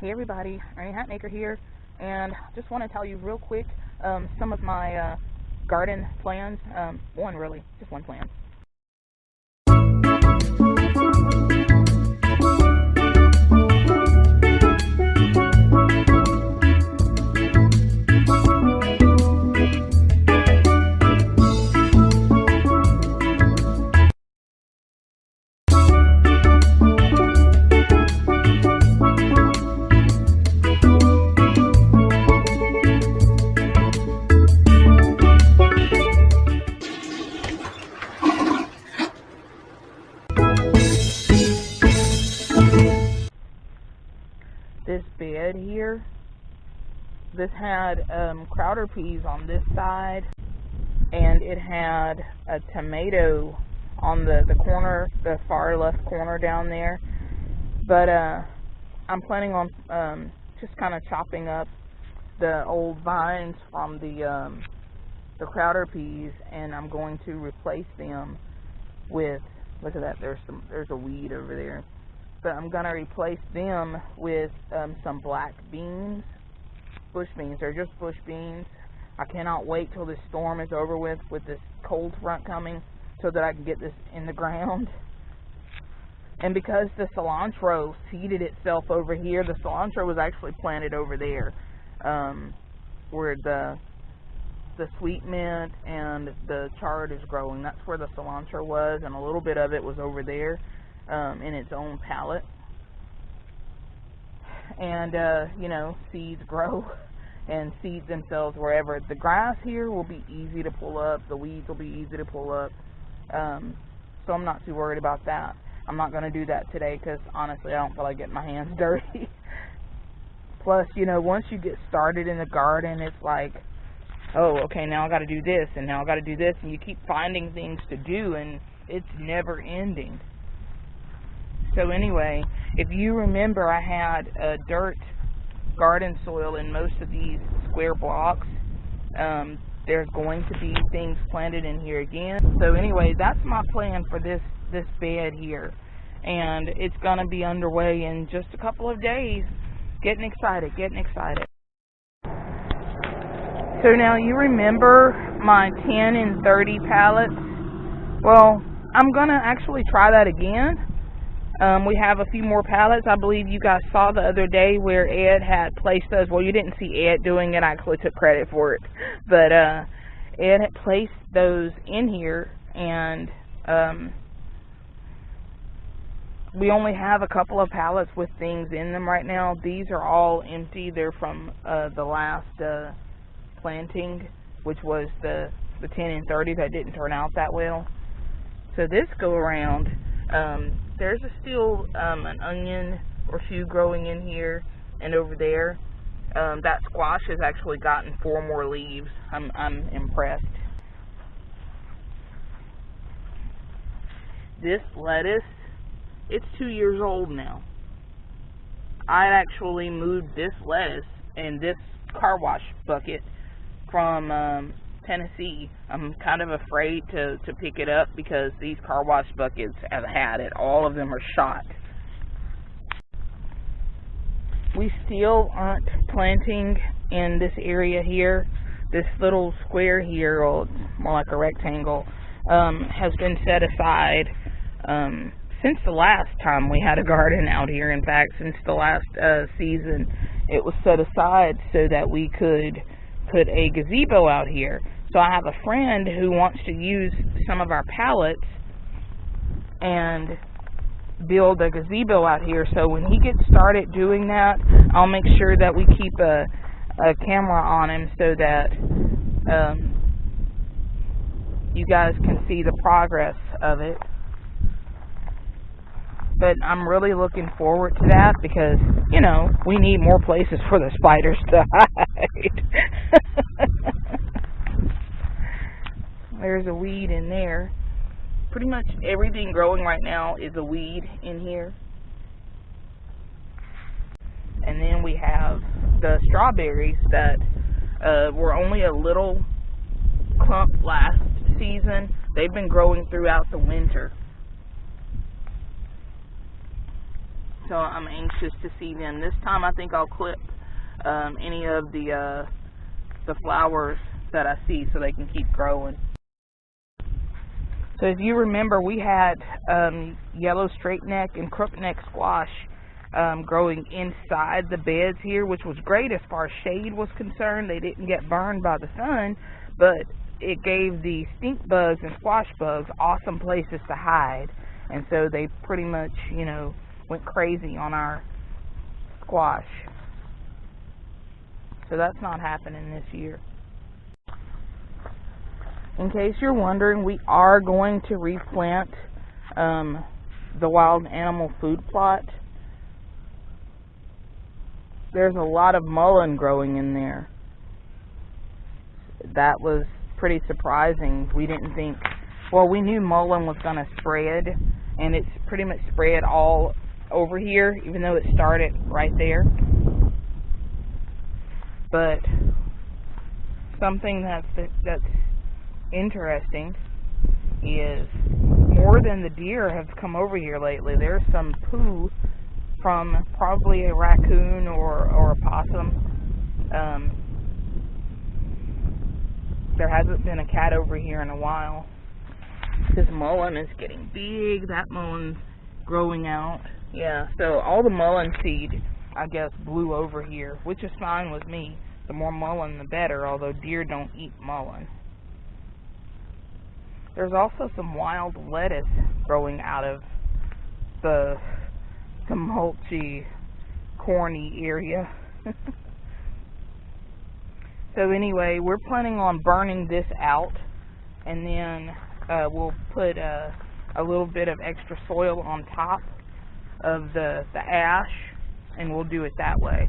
Hey everybody, Ernie Hatmaker here, and just want to tell you real quick um, some of my uh, garden plans. Um, one really, just one plan. Bed here. This had um, Crowder peas on this side, and it had a tomato on the, the corner, the far left corner down there. But uh, I'm planning on um, just kind of chopping up the old vines from the um, the Crowder peas, and I'm going to replace them with. Look at that. There's some. There's a weed over there but I'm going to replace them with um, some black beans, bush beans. They're just bush beans. I cannot wait till this storm is over with, with this cold front coming, so that I can get this in the ground. And because the cilantro seeded itself over here, the cilantro was actually planted over there, um, where the the sweet mint and the chard is growing. That's where the cilantro was, and a little bit of it was over there um, in its own pallet. And, uh, you know, seeds grow and seed themselves wherever. The grass here will be easy to pull up. The weeds will be easy to pull up. Um, so I'm not too worried about that. I'm not going to do that today because, honestly, I don't feel like getting my hands dirty. Plus, you know, once you get started in the garden, it's like, oh, okay, now I got to do this, and now I got to do this, and you keep finding things to do, and it's never ending. So anyway, if you remember, I had a dirt garden soil in most of these square blocks. Um, there's going to be things planted in here again. So anyway, that's my plan for this this bed here, and it's gonna be underway in just a couple of days. Getting excited, getting excited. So now you remember my 10 and 30 pallets? Well, I'm gonna actually try that again um, we have a few more pallets. I believe you guys saw the other day where Ed had placed those. Well, you didn't see Ed doing it. I actually took credit for it. But uh, Ed had placed those in here, and um, we only have a couple of pallets with things in them right now. These are all empty. They're from uh, the last uh, planting, which was the, the 10 and 30 that didn't turn out that well. So this go around, um, there's a still um, an onion or two growing in here and over there. Um, that squash has actually gotten four more leaves. I'm, I'm impressed. This lettuce, it's two years old now. I actually moved this lettuce and this car wash bucket from um, Tennessee. I'm kind of afraid to, to pick it up because these car wash buckets have had it. All of them are shot. We still aren't planting in this area here. This little square here, or more like a rectangle, um, has been set aside um, since the last time we had a garden out here. In fact, since the last uh, season, it was set aside so that we could put a gazebo out here. So I have a friend who wants to use some of our pallets and build a gazebo out here. So when he gets started doing that, I'll make sure that we keep a, a camera on him so that um, you guys can see the progress of it. But I'm really looking forward to that because, you know, we need more places for the spiders to hide. There's a weed in there. Pretty much everything growing right now is a weed in here. And then we have the strawberries that uh, were only a little clump last season. They've been growing throughout the winter. So I'm anxious to see them. This time I think I'll clip um, any of the uh, the flowers that I see so they can keep growing. So if you remember, we had um, yellow straight neck and crook neck squash um, growing inside the beds here, which was great as far as shade was concerned. They didn't get burned by the sun, but it gave the stink bugs and squash bugs awesome places to hide. And so they pretty much, you know, went crazy on our squash. So that's not happening this year. In case you're wondering, we are going to replant um, the wild animal food plot. There's a lot of mullein growing in there. That was pretty surprising. We didn't think, well, we knew mullein was going to spread, and it's pretty much spread all over here, even though it started right there. But something that's that's interesting is more than the deer have come over here lately. There's some poo from probably a raccoon or or a possum. Um, there hasn't been a cat over here in a while. This mullein is getting big. That mullein growing out. Yeah, so all the mullein seed, I guess, blew over here, which is fine with me. The more mullein, the better, although deer don't eat mullein. There's also some wild lettuce growing out of the, mulchy, corny area. so anyway, we're planning on burning this out, and then uh, we'll put a, a little bit of extra soil on top of the, the ash, and we'll do it that way.